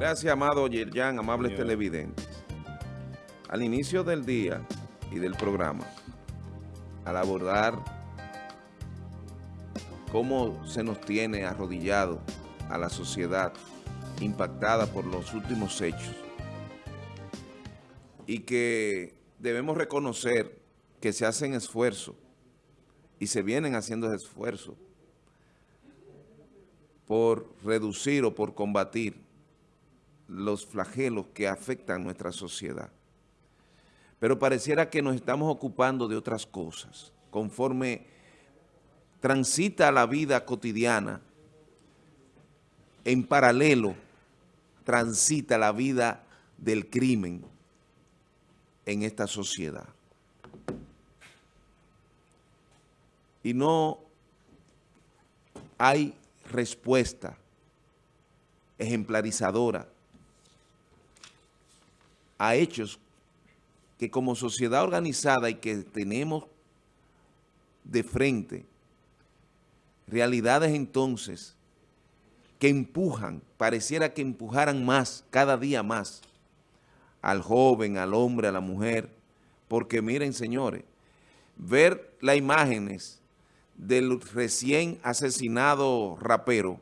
Gracias, amado Yerjan, amables televidentes. Al inicio del día y del programa, al abordar cómo se nos tiene arrodillado a la sociedad impactada por los últimos hechos y que debemos reconocer que se hacen esfuerzos y se vienen haciendo esfuerzos por reducir o por combatir los flagelos que afectan nuestra sociedad. Pero pareciera que nos estamos ocupando de otras cosas. Conforme transita la vida cotidiana, en paralelo transita la vida del crimen en esta sociedad. Y no hay respuesta ejemplarizadora a hechos que como sociedad organizada y que tenemos de frente, realidades entonces que empujan, pareciera que empujaran más, cada día más, al joven, al hombre, a la mujer, porque miren señores, ver las imágenes del recién asesinado rapero,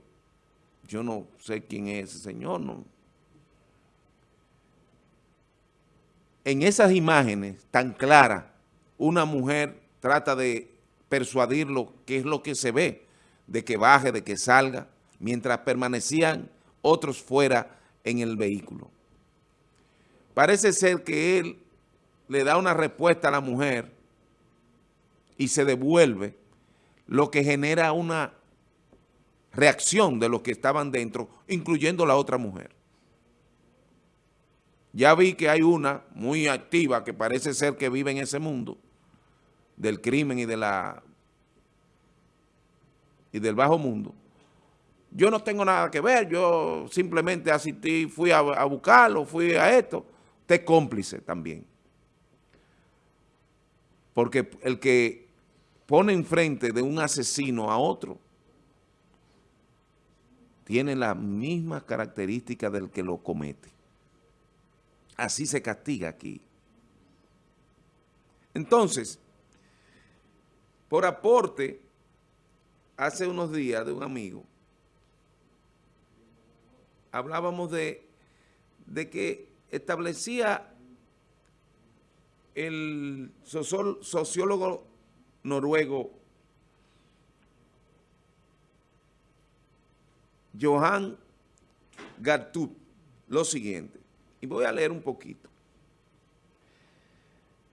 yo no sé quién es ese señor, no, en esas imágenes tan claras, una mujer trata de persuadirlo qué es lo que se ve, de que baje, de que salga, mientras permanecían otros fuera en el vehículo. Parece ser que él le da una respuesta a la mujer y se devuelve, lo que genera una reacción de los que estaban dentro, incluyendo la otra mujer. Ya vi que hay una muy activa que parece ser que vive en ese mundo del crimen y de la y del bajo mundo. Yo no tengo nada que ver, yo simplemente asistí, fui a, buscarlo, fui a esto. Usted es cómplice también. Porque el que pone enfrente de un asesino a otro tiene las mismas características del que lo comete. Así se castiga aquí. Entonces, por aporte, hace unos días de un amigo, hablábamos de, de que establecía el sociólogo noruego Johan Gartut lo siguiente. Y voy a leer un poquito.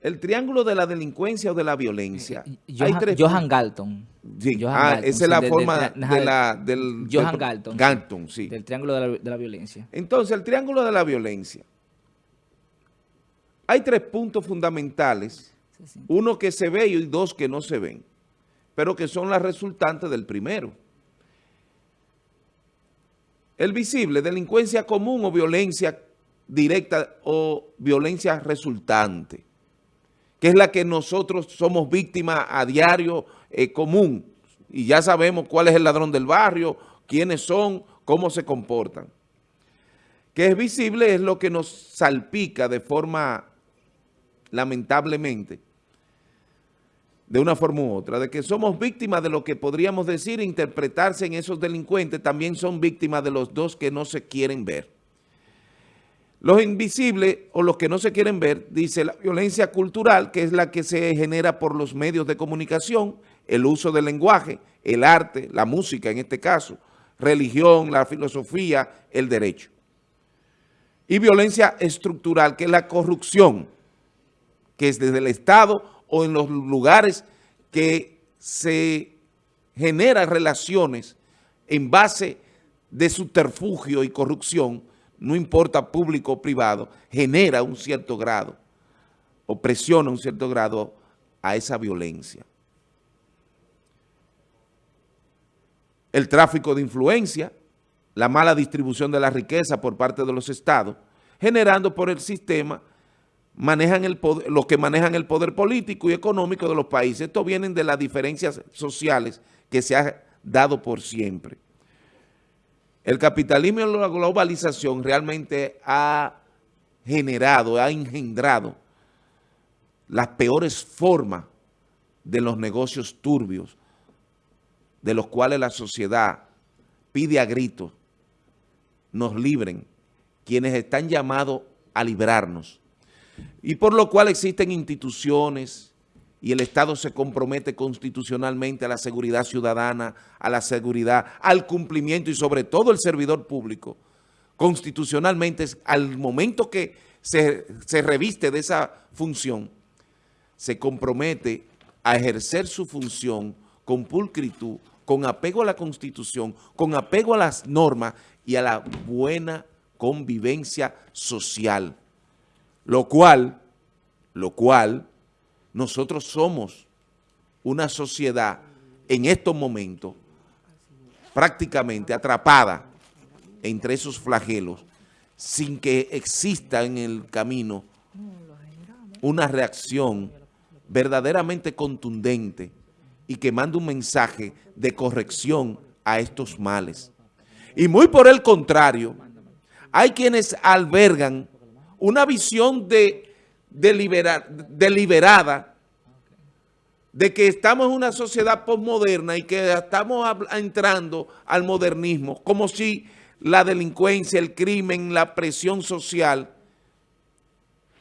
El triángulo de la delincuencia o de la violencia. Eh, Johan, Johan Galton. Sí, ah, esa es la forma de, la, del... Johan Galton. Galton, sí. Del triángulo de la, de la, violencia. Entonces, el triángulo de la violencia. Hay tres puntos fundamentales. Sí, sí. Uno que se ve y dos que no se ven. Pero que son las resultantes del primero. El visible, delincuencia común o violencia directa o violencia resultante, que es la que nosotros somos víctimas a diario eh, común. Y ya sabemos cuál es el ladrón del barrio, quiénes son, cómo se comportan. Que es visible es lo que nos salpica de forma, lamentablemente, de una forma u otra, de que somos víctimas de lo que podríamos decir, interpretarse en esos delincuentes, también son víctimas de los dos que no se quieren ver. Los invisibles o los que no se quieren ver, dice la violencia cultural, que es la que se genera por los medios de comunicación, el uso del lenguaje, el arte, la música en este caso, religión, la filosofía, el derecho. Y violencia estructural, que es la corrupción, que es desde el Estado o en los lugares que se generan relaciones en base de subterfugio y corrupción no importa público o privado, genera un cierto grado o presiona un cierto grado a esa violencia. El tráfico de influencia, la mala distribución de la riqueza por parte de los estados, generando por el sistema manejan el poder, los que manejan el poder político y económico de los países. Esto viene de las diferencias sociales que se ha dado por siempre. El capitalismo y la globalización realmente ha generado, ha engendrado las peores formas de los negocios turbios, de los cuales la sociedad pide a gritos nos libren, quienes están llamados a librarnos. Y por lo cual existen instituciones y el Estado se compromete constitucionalmente a la seguridad ciudadana, a la seguridad, al cumplimiento y sobre todo el servidor público, constitucionalmente, al momento que se, se reviste de esa función, se compromete a ejercer su función con pulcritud, con apego a la Constitución, con apego a las normas y a la buena convivencia social. Lo cual, lo cual, nosotros somos una sociedad en estos momentos prácticamente atrapada entre esos flagelos sin que exista en el camino una reacción verdaderamente contundente y que mande un mensaje de corrección a estos males. Y muy por el contrario, hay quienes albergan una visión de, deliberada de que estamos en una sociedad postmoderna y que estamos entrando al modernismo, como si la delincuencia, el crimen, la presión social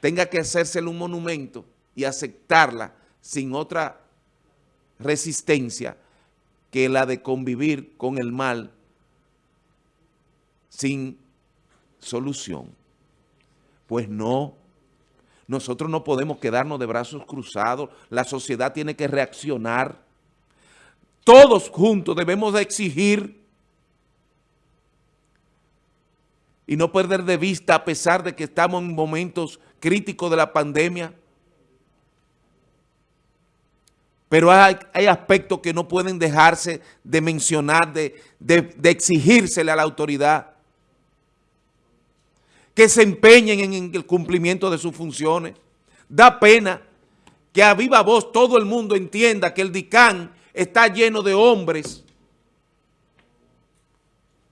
tenga que hacérsele un monumento y aceptarla sin otra resistencia que la de convivir con el mal sin solución. Pues no, nosotros no podemos quedarnos de brazos cruzados, la sociedad tiene que reaccionar. Todos juntos debemos de exigir y no perder de vista a pesar de que estamos en momentos críticos de la pandemia, pero hay, aspectos que no pueden dejarse de mencionar, de, de a la autoridad que se empeñen en el cumplimiento de sus funciones. Da pena que a viva voz todo el mundo entienda que el DICAN está lleno de hombres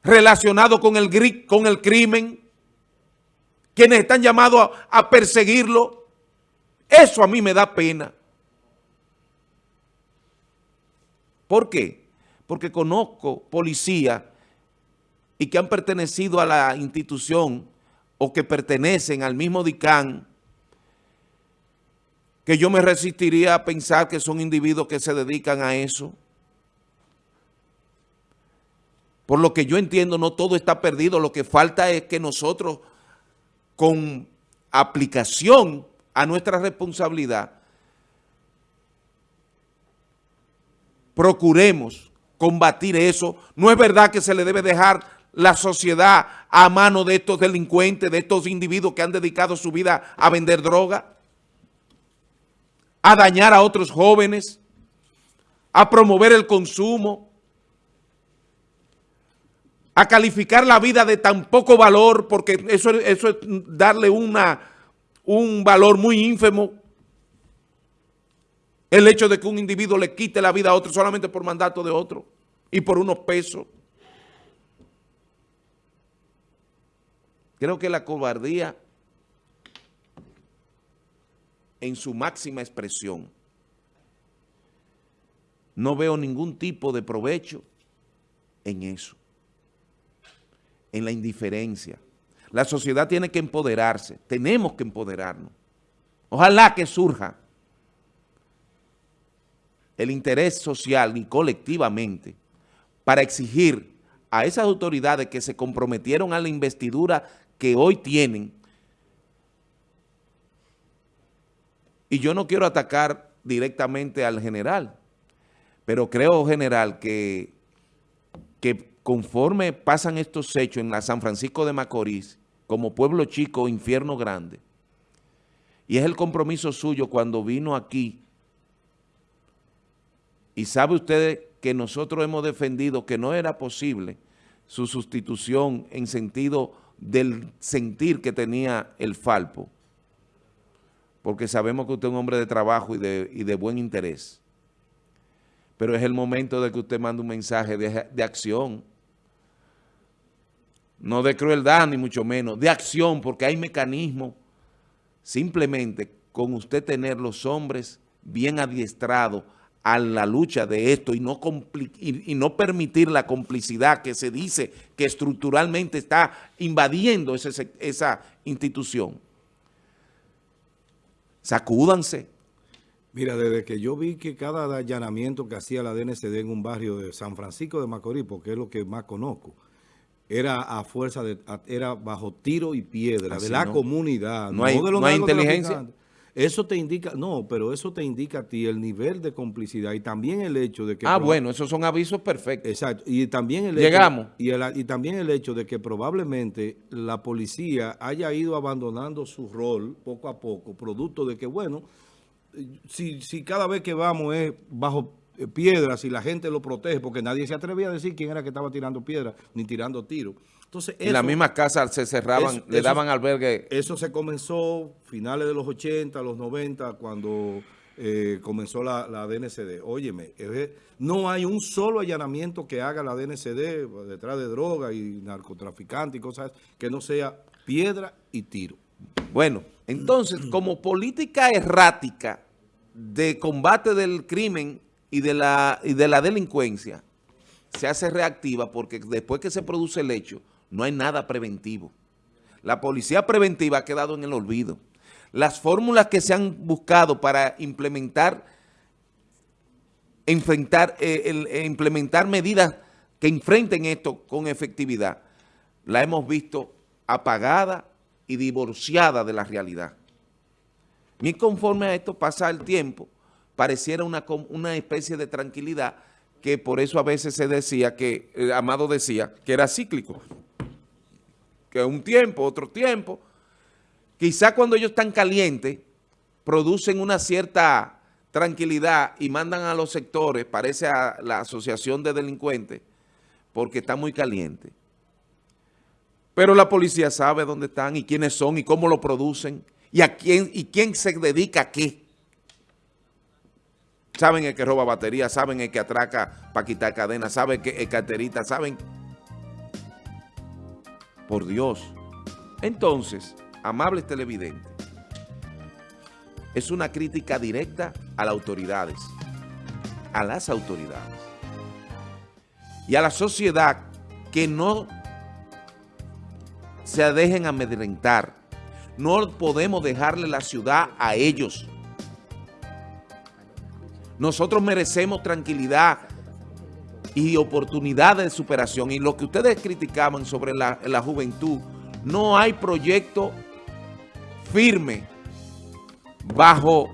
relacionados con el, crimen, quienes están llamados a, a perseguirlo. Eso a mí me da pena. ¿Por qué? Porque conozco policías y que han pertenecido a la institución o que pertenecen al mismo DICAN, que yo me resistiría a pensar que son individuos que se dedican a eso. Por lo que yo entiendo, no todo está perdido. Lo que falta es que nosotros, con aplicación a nuestra responsabilidad, procuremos combatir eso. No es verdad que se le debe dejar la sociedad a mano de estos delincuentes, de estos individuos que han dedicado su vida a vender droga, a dañar a otros jóvenes, a promover el consumo, a calificar la vida de tan poco valor, porque eso, eso es darle una, un valor muy ínfimo. El hecho de que un individuo le quite la vida a otro solamente por mandato de otro y por unos pesos. Creo que la cobardía en su máxima expresión. No veo ningún tipo de provecho en eso, en la indiferencia. La sociedad tiene que empoderarse, tenemos que empoderarnos. Ojalá que surja el interés social y colectivamente para exigir a esas autoridades que se comprometieron a la investidura que hoy tienen. Y yo no quiero atacar directamente al general, pero creo, general, que, que conforme pasan estos hechos en la San Francisco de Macorís, como pueblo chico, infierno grande, y es el compromiso suyo cuando vino aquí, y sabe usted que nosotros hemos defendido que no era posible su sustitución en sentido del sentir que tenía el Falpo, porque sabemos que usted es un hombre de trabajo y de, buen interés, pero es el momento de que usted mande un mensaje de, de acción. no de crueldad ni mucho menos, de acción, porque hay mecanismos, simplemente con usted tener los hombres bien adiestrados a la lucha de esto y no, y, no permitir la complicidad que se dice que estructuralmente está invadiendo esa institución. Sacúdanse. Mira, desde que yo vi que cada allanamiento que hacía la DNCD en un barrio de San Francisco de Macorís, porque es lo que más conozco, era a fuerza de, era bajo tiro y piedra de la comunidad. No, hay, no hay inteligencia. Eso te indica, no, pero eso te indica a ti el nivel de complicidad y también el hecho de que... Ah, bueno, esos son avisos perfectos. Exacto, y también el Llegamos. y, y también el hecho de que probablemente la policía haya ido abandonando su rol poco a poco, producto de que, bueno, si, si cada vez que vamos es bajo piedras y la gente lo protege, porque nadie se atrevía a decir quién era que estaba tirando piedras ni tirando tiros. Entonces, en la misma casa se cerraban, le daban albergue. Eso se comenzó finales de los 80, los 90, cuando eh, comenzó la, la, DNCD. Óyeme, no hay un solo allanamiento que haga la DNCD detrás de droga y narcotraficante y cosas que no sea piedra y tiro. Bueno, entonces, como política errática de combate del crimen y de la, y de la delincuencia, se hace reactiva porque después que se produce el hecho, no hay nada preventivo. La policía preventiva ha quedado en el olvido. Las fórmulas que se han buscado para implementar, enfrentar, eh, eh, implementar medidas que enfrenten esto con efectividad, la hemos visto apagada y divorciada de la realidad. Y conforme a esto pasa el tiempo, pareciera una, una especie de tranquilidad que por eso a veces se decía que, eh, Amado decía, que era cíclico que un tiempo, otro tiempo. Quizá cuando ellos están calientes, producen una cierta tranquilidad y mandan a los sectores, parece a la asociación de delincuentes, porque está muy caliente. Pero la policía sabe dónde están y quiénes son y cómo lo producen y a quién y quién se dedica a qué. Saben el que roba batería, saben el que atraca para quitar cadenas, saben que es carterita, saben por Dios. Entonces, amables televidentes, es una crítica directa a las autoridades, a las autoridades y a la sociedad que no se dejen amedrentar. No podemos dejarle la ciudad a ellos. Nosotros merecemos tranquilidad, y oportunidades de superación. Y lo que ustedes criticaban sobre la, la juventud, no hay proyecto firme bajo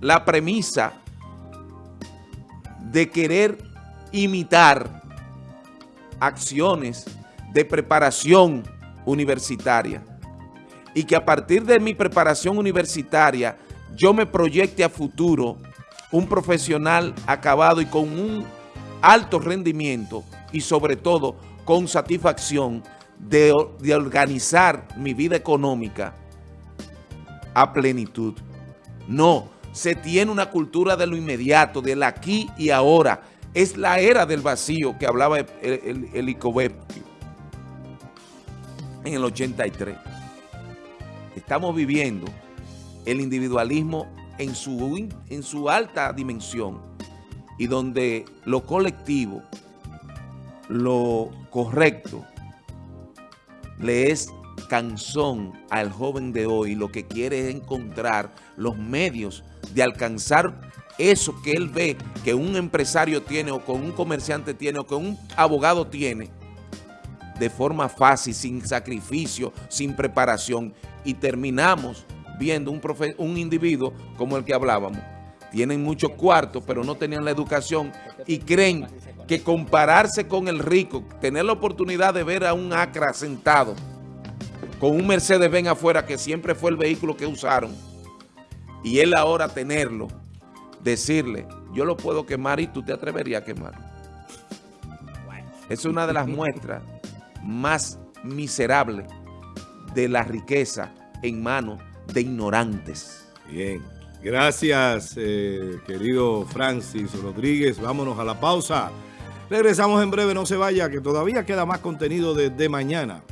la premisa de querer imitar acciones de preparación universitaria y que a partir de mi preparación universitaria yo me proyecte a futuro un profesional acabado y con un alto rendimiento y sobre todo con satisfacción de, organizar mi vida económica a plenitud. No, se tiene una cultura de lo inmediato, del aquí y ahora. Es la era del vacío que hablaba el, el, en el 83. Estamos viviendo el individualismo en su, en su alta dimensión y donde lo colectivo, lo correcto, le es canzón al joven de hoy, lo que quiere es encontrar los medios de alcanzar eso que él ve que un empresario tiene o con un comerciante tiene o que un abogado tiene de forma fácil, sin sacrificio, sin preparación. Y terminamos viendo un, un individuo como el que hablábamos tienen muchos cuartos, pero no tenían la educación y creen que compararse con el rico, tener la oportunidad de ver a un Acra sentado con un Mercedes-Benz afuera, que siempre fue el vehículo que usaron, y él ahora tenerlo, decirle, yo lo puedo quemar y tú te atreverías a quemarlo. Es una de las muestras más miserables de la riqueza en manos de ignorantes. Bien. Gracias, eh, querido Francis Rodríguez. Vámonos a la pausa. Regresamos en breve, no se vaya, que todavía queda más contenido de, de mañana.